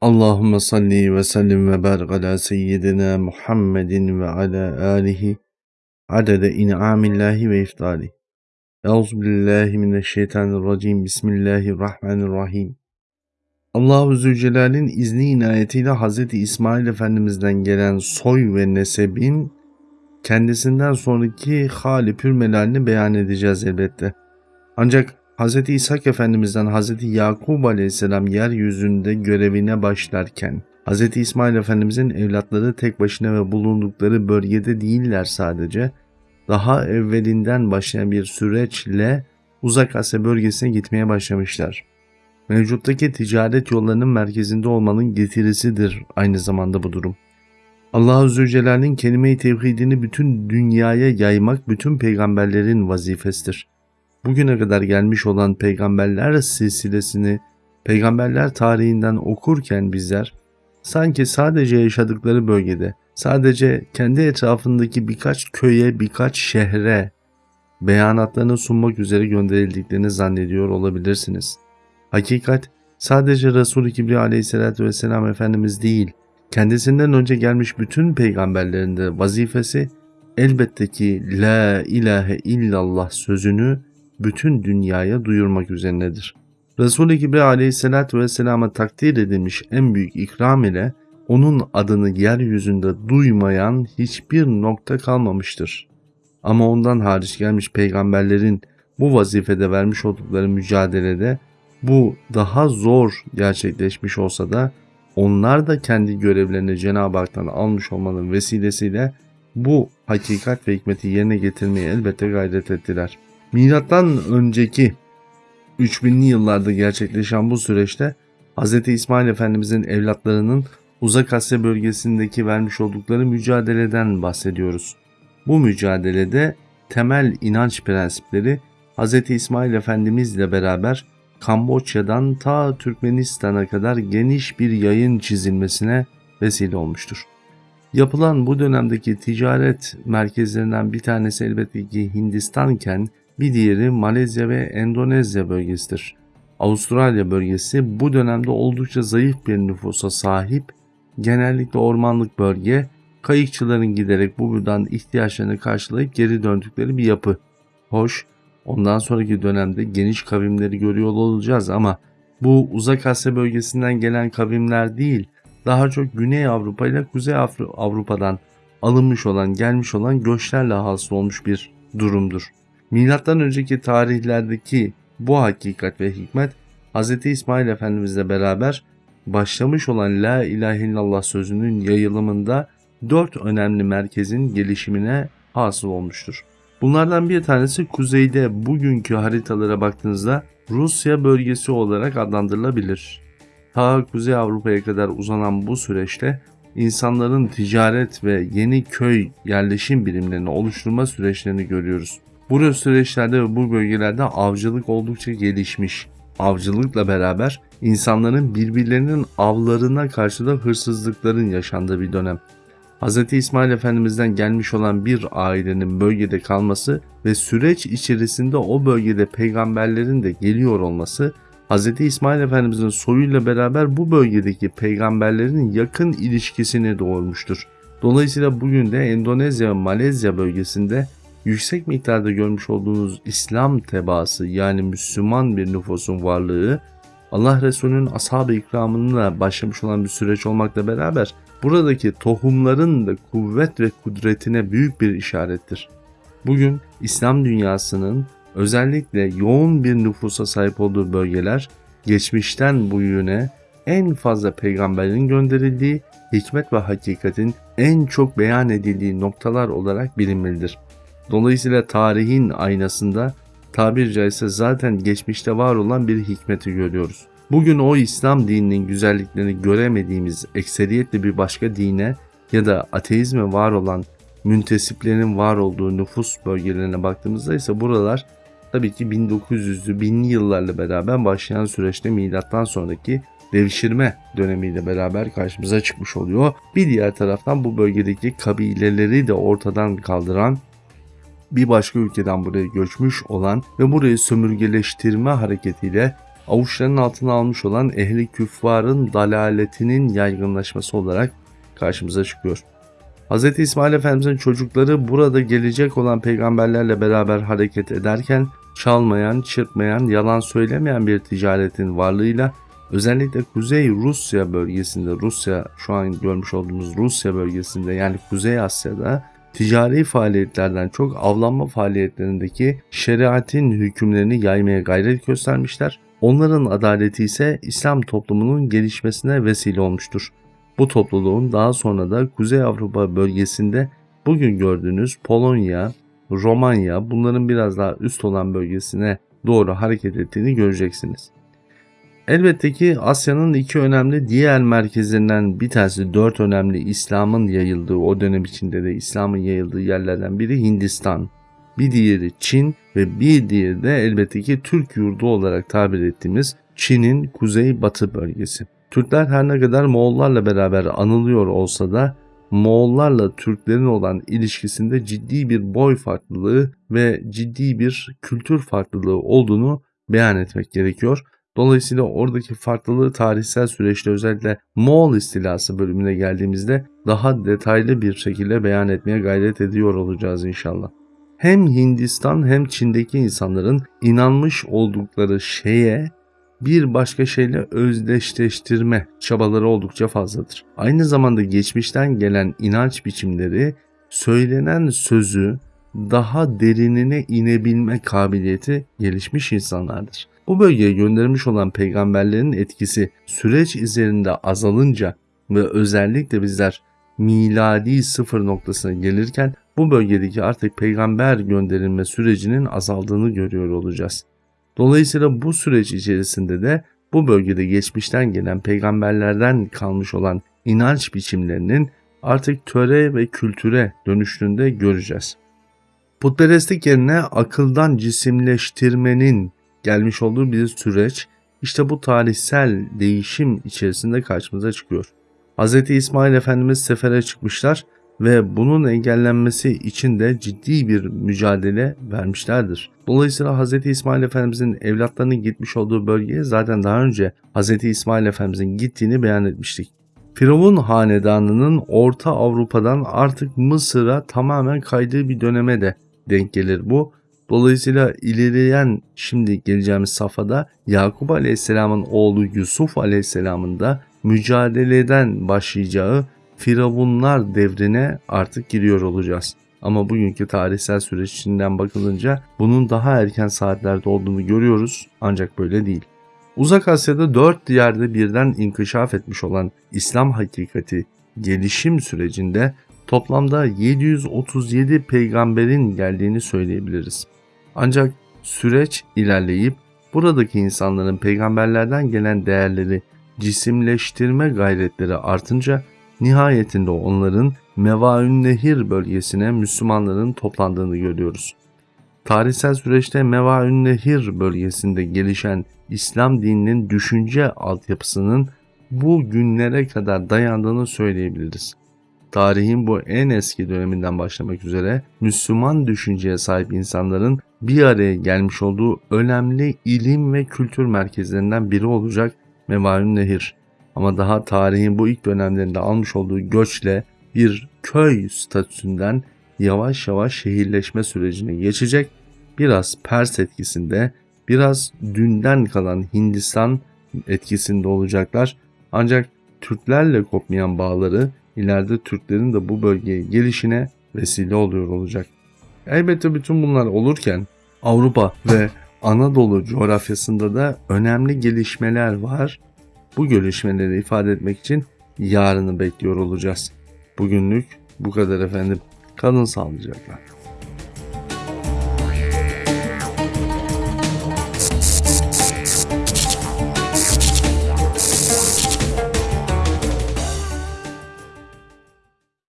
Allahümme salli ve sellim ve barik ala seyyidina Muhammedin ve ala alihi adede in'amillahi ve iftali. Euzu billahi mineşşeytanirracim. Bismillahirrahmanirrahim. Allahu Zülcelal'in izni inayetiyle Hz. İsmail Efendimiz'den gelen soy ve nesebin kendisinden sonraki hali pür beyan edeceğiz elbette. Ancak Hz. İshak Efendimiz'den Hz. Yakub Aleyhisselam yeryüzünde görevine başlarken Hz. İsmail Efendimiz'in evlatları tek başına ve bulundukları bölgede değiller sadece. Daha evvelinden başlayan bir süreçle Uzak Asya bölgesine gitmeye başlamışlar. Mevcuttaki ticaret yollarının merkezinde olmanın getirisidir aynı zamanda bu durum. Allah-u Zülcelal'in kelime-i tevhidini bütün dünyaya yaymak bütün peygamberlerin vazifesidir bugüne kadar gelmiş olan peygamberler silsilesini peygamberler tarihinden okurken bizler sanki sadece yaşadıkları bölgede, sadece kendi etrafındaki birkaç köye, birkaç şehre beyanatlarını sunmak üzere gönderildiklerini zannediyor olabilirsiniz. Hakikat sadece Resul-i Kibriya aleyhissalatü vesselam Efendimiz değil, kendisinden önce gelmiş bütün peygamberlerin de vazifesi elbette ki La ilahe illallah sözünü bütün dünyaya duyurmak üzerinedir. Resul-i Kibriya aleyhissalatü vesselama takdir edilmiş en büyük ikram ile onun adını yeryüzünde duymayan hiçbir nokta kalmamıştır. Ama ondan hariç gelmiş peygamberlerin bu vazifede vermiş oldukları mücadelede bu daha zor gerçekleşmiş olsa da onlar da kendi görevlerini Cenab-ı Hak'tan almış olmanın vesilesiyle bu hakikat ve hikmeti yerine getirmeye elbette gayret ettiler. Milattan önceki 3000'li yıllarda gerçekleşen bu süreçte Hz. İsmail Efendimizin evlatlarının Uzak Asya bölgesindeki vermiş oldukları mücadeleden bahsediyoruz. Bu mücadelede temel inanç prensipleri Hz. İsmail Efendimiz ile beraber Kamboçya'dan ta Türkmenistan'a kadar geniş bir yayın çizilmesine vesile olmuştur. Yapılan bu dönemdeki ticaret merkezlerinden bir tanesi elbette ki Hindistanken bir diğeri Malezya ve Endonezya bölgesidir. Avustralya bölgesi bu dönemde oldukça zayıf bir nüfusa sahip, genellikle ormanlık bölge, kayıkçıların giderek bu buradan ihtiyaçlarını karşılayıp geri döndükleri bir yapı. Hoş, ondan sonraki dönemde geniş kavimleri görüyor olacağız ama bu uzak Asya bölgesinden gelen kavimler değil, daha çok Güney Avrupa ile Kuzey Avrupa'dan alınmış olan, gelmiş olan göçlerle hasıl olmuş bir durumdur. Milattan önceki tarihlerdeki bu hakikat ve hikmet Hz. İsmail Efendimizle beraber başlamış olan La ilahe illallah sözünün yayılımında dört önemli merkezin gelişimine hasıl olmuştur. Bunlardan bir tanesi kuzeyde bugünkü haritalara baktığınızda Rusya bölgesi olarak adlandırılabilir. Ta Kuzey Avrupa'ya kadar uzanan bu süreçte insanların ticaret ve yeni köy yerleşim birimlerini oluşturma süreçlerini görüyoruz. Bu süreçlerde ve bu bölgelerde avcılık oldukça gelişmiş. Avcılıkla beraber insanların birbirlerinin avlarına karşı da hırsızlıkların yaşandığı bir dönem. Hz. İsmail Efendimiz'den gelmiş olan bir ailenin bölgede kalması ve süreç içerisinde o bölgede peygamberlerin de geliyor olması Hz. İsmail Efendimiz'in soyuyla beraber bu bölgedeki peygamberlerin yakın ilişkisini doğurmuştur. Dolayısıyla bugün de Endonezya ve Malezya bölgesinde yüksek miktarda görmüş olduğunuz İslam tebaası yani Müslüman bir nüfusun varlığı Allah Resulü'nün ashab-ı ikramınla başlamış olan bir süreç olmakla beraber buradaki tohumların da kuvvet ve kudretine büyük bir işarettir. Bugün İslam dünyasının özellikle yoğun bir nüfusa sahip olduğu bölgeler geçmişten bu yöne en fazla peygamberin gönderildiği hikmet ve hakikatin en çok beyan edildiği noktalar olarak bilinmelidir. Dolayısıyla tarihin aynasında tabir caizse zaten geçmişte var olan bir hikmeti görüyoruz. Bugün o İslam dininin güzelliklerini göremediğimiz ekseriyetle bir başka dine ya da ateizme var olan müntesiplerin var olduğu nüfus bölgelerine baktığımızda ise buralar tabii ki 1900'lü binli yıllarla beraber başlayan süreçte milattan sonraki devşirme dönemiyle beraber karşımıza çıkmış oluyor. Bir diğer taraftan bu bölgedeki kabileleri de ortadan kaldıran bir başka ülkeden buraya göçmüş olan ve burayı sömürgeleştirme hareketiyle avuçlarının altına almış olan ehli küffarın dalaletinin yaygınlaşması olarak karşımıza çıkıyor. Hz. İsmail Efendimizin çocukları burada gelecek olan peygamberlerle beraber hareket ederken çalmayan, çırpmayan, yalan söylemeyen bir ticaretin varlığıyla özellikle Kuzey Rusya bölgesinde, Rusya şu an görmüş olduğumuz Rusya bölgesinde yani Kuzey Asya'da ticari faaliyetlerden çok avlanma faaliyetlerindeki şeriatin hükümlerini yaymaya gayret göstermişler. Onların adaleti ise İslam toplumunun gelişmesine vesile olmuştur. Bu topluluğun daha sonra da Kuzey Avrupa bölgesinde bugün gördüğünüz Polonya, Romanya bunların biraz daha üst olan bölgesine doğru hareket ettiğini göreceksiniz. Elbette ki Asya'nın iki önemli diğer merkezlerinden bir tanesi dört önemli İslam'ın yayıldığı o dönem içinde de İslam'ın yayıldığı yerlerden biri Hindistan, bir diğeri Çin ve bir diğeri de elbette ki Türk yurdu olarak tabir ettiğimiz Çin'in kuzey-batı bölgesi. Türkler her ne kadar Moğollarla beraber anılıyor olsa da Moğollarla Türklerin olan ilişkisinde ciddi bir boy farklılığı ve ciddi bir kültür farklılığı olduğunu beyan etmek gerekiyor. Dolayısıyla oradaki farklılığı tarihsel süreçte özellikle Moğol istilası bölümüne geldiğimizde daha detaylı bir şekilde beyan etmeye gayret ediyor olacağız inşallah. Hem Hindistan hem Çin'deki insanların inanmış oldukları şeye bir başka şeyle özdeşleştirme çabaları oldukça fazladır. Aynı zamanda geçmişten gelen inanç biçimleri söylenen sözü daha derinine inebilme kabiliyeti gelişmiş insanlardır. Bu bölgeye gönderilmiş olan peygamberlerin etkisi süreç üzerinde azalınca ve özellikle bizler miladi sıfır noktasına gelirken bu bölgedeki artık peygamber gönderilme sürecinin azaldığını görüyor olacağız. Dolayısıyla bu süreç içerisinde de bu bölgede geçmişten gelen peygamberlerden kalmış olan inanç biçimlerinin artık töre ve kültüre dönüştüğünde göreceğiz. Putperestlik yerine akıldan cisimleştirmenin gelmiş olduğu bir süreç işte bu tarihsel değişim içerisinde karşımıza çıkıyor. Hz. İsmail Efendimiz sefere çıkmışlar ve bunun engellenmesi için de ciddi bir mücadele vermişlerdir. Dolayısıyla Hz. İsmail Efendimizin evlatlarının gitmiş olduğu bölgeye zaten daha önce Hz. İsmail Efendimizin gittiğini beyan etmiştik. Firavun hanedanının Orta Avrupa'dan artık Mısır'a tamamen kaydığı bir döneme de denk gelir bu. Dolayısıyla ilerleyen şimdi geleceğimiz safhada Yakup Aleyhisselam'ın oğlu Yusuf Aleyhisselam'ın da mücadeleden başlayacağı Firavunlar devrine artık giriyor olacağız. Ama bugünkü tarihsel süreç içinden bakılınca bunun daha erken saatlerde olduğunu görüyoruz ancak böyle değil. Uzak Asya'da dört yerde birden inkişaf etmiş olan İslam hakikati gelişim sürecinde toplamda 737 peygamberin geldiğini söyleyebiliriz. Ancak süreç ilerleyip buradaki insanların peygamberlerden gelen değerleri cisimleştirme gayretleri artınca nihayetinde onların Mevaün Nehir bölgesine Müslümanların toplandığını görüyoruz. Tarihsel süreçte Mevaün Nehir bölgesinde gelişen İslam dininin düşünce altyapısının bu günlere kadar dayandığını söyleyebiliriz. Tarihin bu en eski döneminden başlamak üzere Müslüman düşünceye sahip insanların bir araya gelmiş olduğu önemli ilim ve kültür merkezlerinden biri olacak Mevaün Nehir. Ama daha tarihin bu ilk dönemlerinde almış olduğu göçle bir köy statüsünden yavaş yavaş şehirleşme sürecine geçecek. Biraz Pers etkisinde, biraz dünden kalan Hindistan etkisinde olacaklar. Ancak Türklerle kopmayan bağları ileride Türklerin de bu bölgeye gelişine vesile oluyor olacak. Elbette bütün bunlar olurken Avrupa ve Anadolu coğrafyasında da önemli gelişmeler var. Bu gelişmeleri ifade etmek için yarını bekliyor olacağız. Bugünlük bu kadar efendim. Kalın sağlıcakla.